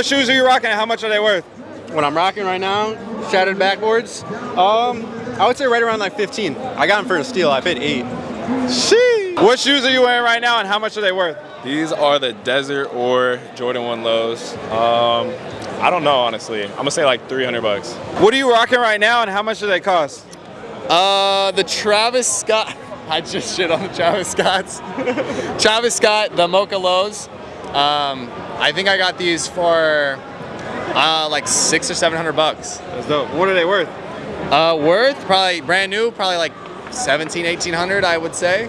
What shoes are you rocking and how much are they worth? What I'm rocking right now, shattered backboards. Um, I would say right around like 15. I got them for a steal. I paid eight. Sheesh. What shoes are you wearing right now and how much are they worth? These are the Desert or Jordan 1 lows. Um, I don't know, honestly. I'm gonna say like 300 bucks. What are you rocking right now and how much do they cost? Uh, the Travis Scott. I just shit on the Travis Scotts. Travis Scott, the Mocha Lows. Um, I think I got these for uh, like six or seven hundred bucks. That's dope. What are they worth? Uh, worth probably brand new, probably like 17, 1800, I would say.